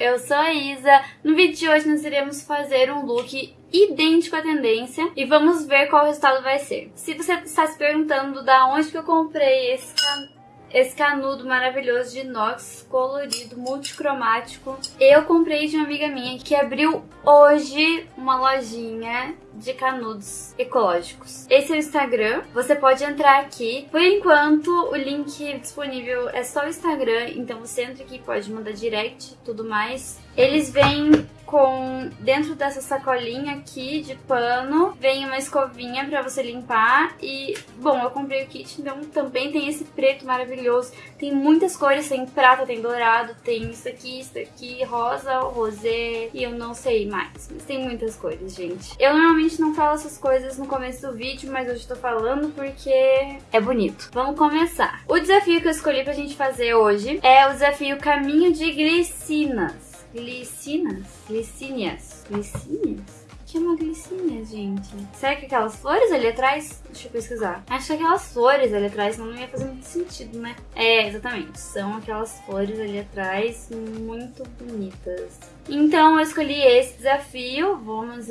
eu sou a Isa. No vídeo de hoje nós iremos fazer um look idêntico à tendência e vamos ver qual o resultado vai ser. Se você está se perguntando da onde que eu comprei esse esse canudo maravilhoso de inox, colorido, multicromático. Eu comprei de uma amiga minha que abriu hoje uma lojinha de canudos ecológicos. Esse é o Instagram, você pode entrar aqui. Por enquanto, o link disponível é só o Instagram, então você entra aqui, pode mandar direct tudo mais. Eles vêm com dentro dessa sacolinha aqui de pano, vem uma escovinha para você limpar e, bom, eu comprei o kit, então também tem esse preto maravilhoso. Tem muitas cores, tem prata, tem dourado, tem isso aqui, isso aqui, rosa, rosé e eu não sei mais, mas tem muitas cores, gente. Eu normalmente não falo essas coisas no começo do vídeo, mas hoje tô falando porque é bonito. Vamos começar. O desafio que eu escolhi pra gente fazer hoje é o desafio Caminho de Glicinas. Glicinas? Glicínias? Glicínias? Que é uma glicínia, gente? Será que aquelas flores ali atrás? Deixa eu pesquisar. Acho que aquelas flores ali atrás não ia fazer muito sentido, né? É, exatamente. São aquelas flores ali atrás muito bonitas. Então eu escolhi esse desafio. Vamos,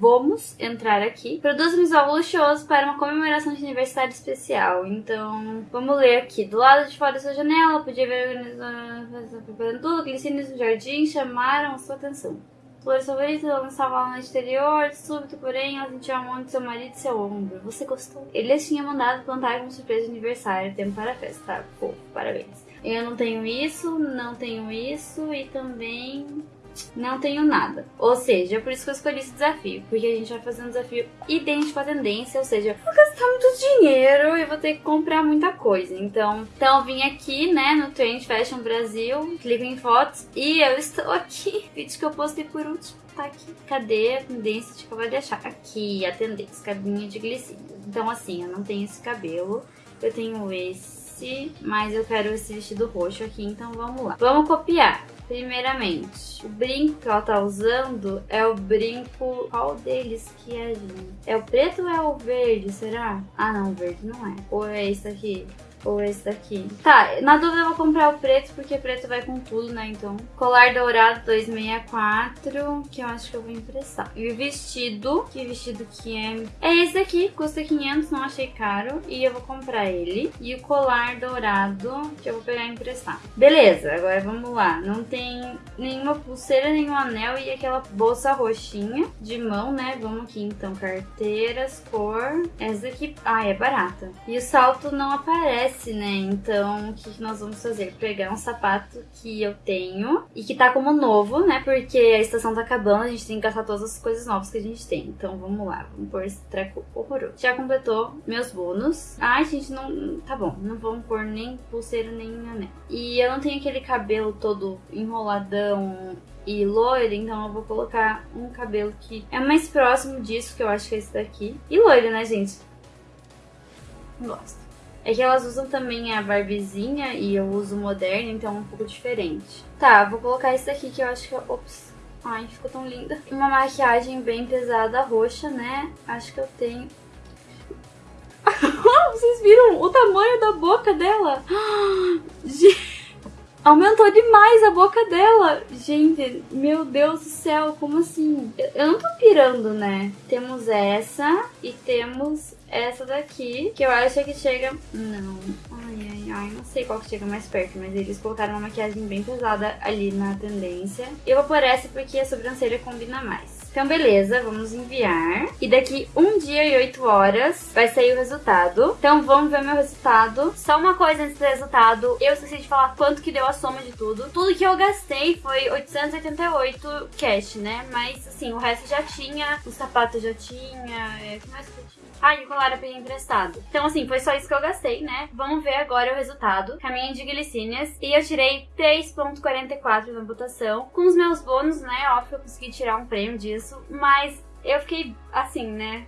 vamos entrar aqui. Produz um visual luxuoso para uma comemoração de aniversário especial. Então, vamos ler aqui. Do lado de fora da sua janela, podia ver preparando tudo. Glicínios no jardim chamaram a sua atenção. Flores ela estava lá no exterior, súbito, porém, ela sentiu a mão de seu marido e seu ombro. Você gostou? Ele tinha mandado plantar uma surpresa de aniversário, tempo para a festa, tá? Parabéns. Eu não tenho isso, não tenho isso e também não tenho nada. Ou seja, é por isso que eu escolhi esse desafio, porque a gente vai fazer um desafio idêntico à tendência, ou seja, vou gastar muito dinheiro e vou ter que comprar muita coisa. Então, então eu vim aqui, né, no Trend Fashion Brasil, clico em fotos e eu estou aqui. Vídeo que eu postei por último tá aqui. Cadê a tendência de vou deixar? Aqui, a tendência, cabinha de glicídio. Então, assim, eu não tenho esse cabelo, eu tenho esse, mas eu quero esse vestido roxo aqui, então vamos lá. Vamos copiar. Primeiramente, o brinco que ela tá usando é o brinco... Qual deles que é, gente? É o preto ou é o verde, será? Ah, não, o verde não é. Ou é esse aqui? Ou esse daqui. Tá, na dúvida eu vou comprar o preto, porque preto vai com tudo, né? Então, colar dourado 264, que eu acho que eu vou emprestar. E o vestido, que vestido que é? É esse daqui, custa 500, não achei caro. E eu vou comprar ele. E o colar dourado, que eu vou pegar e emprestar. Beleza, agora vamos lá. Não tem nenhuma pulseira, nenhum anel e aquela bolsa roxinha de mão, né? Vamos aqui então, carteiras, cor. Essa daqui, ah, é barata. E o salto não aparece né? Então, o que, nós vamos fazer? Pegar um sapato que eu tenho e que tá como novo, né? Porque a estação tá acabando, a gente tem que gastar todas as coisas novas que a gente tem. Então, vamos lá, vamos pôr esse treco horroroso. Já completou meus bônus. Ai, gente, não... Tá bom, não vamos pôr nem pulseira, nem anel. E eu não tenho aquele cabelo todo enroladão e loiro, então eu vou colocar um cabelo que é mais próximo disso, que eu acho que é esse daqui. E loiro, né, gente? Gosto. É que elas usam também a barbizinha e eu uso moderna, então é um pouco diferente. Tá, vou colocar esse daqui que eu acho que... Ops. Ai, ficou tão linda. Uma maquiagem bem pesada, roxa, né? Acho que eu tenho... Vocês viram o tamanho da boca dela? Aumentou demais a boca dela. Gente, meu Deus do céu, como assim? Eu não tô pirando, né? Temos essa e temos essa daqui, que eu acho que chega... Não. Ai, ai, ai, não sei qual que chega mais perto, mas eles colocaram uma maquiagem bem pesada ali na tendência. Eu vou pôr essa porque a sobrancelha combina mais. Então, beleza, vamos enviar. E daqui um dia e oito horas vai sair o resultado. Então, vamos ver meu resultado. Só uma coisa antes do resultado. Eu esqueci de falar quanto que deu a soma de tudo. Tudo que eu gastei foi 888 cash, né? Mas, assim, o resto já tinha. O sapato já tinha. É, o que mais que eu? Ah, eu peguei emprestado. Então, assim, foi só isso que eu gastei, né? Vamos ver agora o resultado. Caminho de glicínias. E eu tirei 3.44 na votação. Com os meus bônus, né? Óbvio, eu consegui tirar um prêmio disso. Mas eu fiquei, assim, né?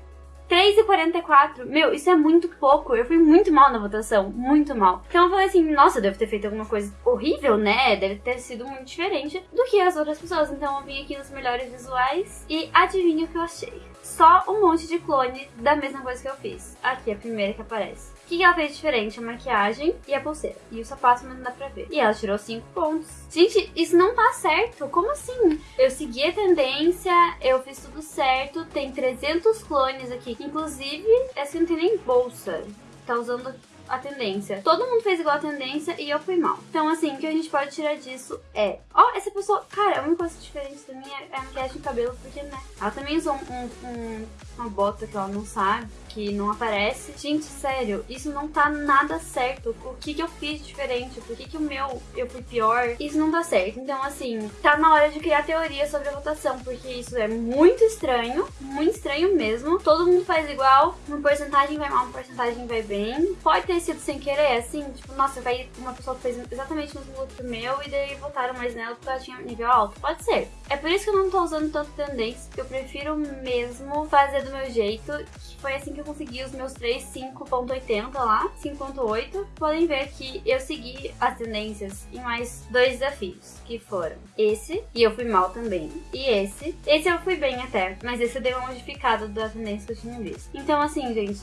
3,44. Meu, isso é muito pouco. Eu fui muito mal na votação. Muito mal. Então eu falei assim, nossa, eu devo ter feito alguma coisa horrível, né? Deve ter sido muito diferente do que as outras pessoas. Então eu vim aqui nos melhores visuais e adivinha o que eu achei só um monte de clone da mesma coisa que eu fiz. Aqui, a primeira que aparece. O que, ela fez diferente? A maquiagem e a pulseira. E o sapato, mas não dá pra ver. E ela tirou 5 pontos. Gente, isso não tá certo. Como assim? Eu segui a tendência, eu fiz tudo certo. Tem 300 clones aqui. Inclusive, essa não tem nem bolsa. Tá usando a tendência. Todo mundo fez igual a tendência e eu fui mal. Então, assim, o que a gente pode tirar disso é... Ó, oh, essa pessoa... Cara, a única coisa diferente da minha é a maquiagem de cabelo, porque, né? Ela também usou um, um, uma bota que ela não sabe que não aparece. Gente, sério, isso não tá nada certo. O que que eu fiz diferente? Por que que o meu eu fui pior? Isso não tá certo. Então, assim, tá na hora de criar teoria sobre a votação, porque isso é muito estranho, muito estranho mesmo. Todo mundo faz igual, uma porcentagem vai mal, uma porcentagem vai bem. Pode ter sido sem querer, assim, tipo, nossa, vai uma pessoa fez exatamente o mesmo look que o meu e daí votaram mais nela porque ela tinha nível alto. Pode ser. É por isso que eu não tô usando tanto tendência, eu prefiro mesmo fazer do meu jeito, que foi assim que eu consegui os meus 3 5.80 lá, 5.8. Podem ver que eu segui as tendências em mais dois desafios, que foram esse, e eu fui mal também, e esse. Esse eu fui bem até, mas esse eu dei uma modificada da tendência que eu tinha visto. Então assim, gente,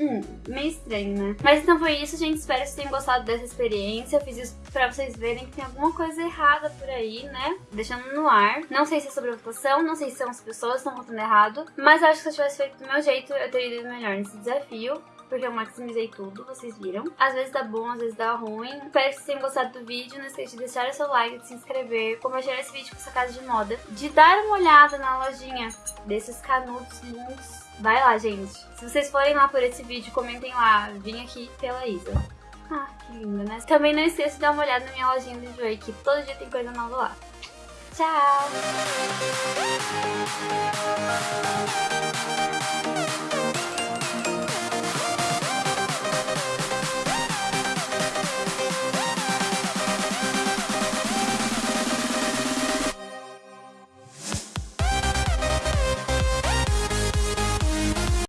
Hum, meio estranho, né? Mas então foi isso, gente. Espero que vocês tenham gostado dessa experiência. Eu fiz isso pra vocês verem que tem alguma coisa errada por aí, né? Deixando no ar. Não sei se é sobre a votação, não sei se são as pessoas que estão votando errado. Mas acho que se eu tivesse feito do meu jeito, eu teria ido melhor nesse desafio porque eu maximizei tudo, vocês viram. Às vezes dá bom, às vezes dá ruim. Espero que vocês tenham gostado do vídeo. Não esqueça de deixar o seu like, de se inscrever, compartilhar esse vídeo com essa casa de moda, de dar uma olhada na lojinha desses canudos lindos Vai lá, gente. Se vocês forem lá por esse vídeo, comentem lá. Vim aqui pela Isa. Ah, que linda, né? Também não esqueça de dar uma olhada na minha lojinha do Joy, que todo dia tem coisa nova lá. Tchau!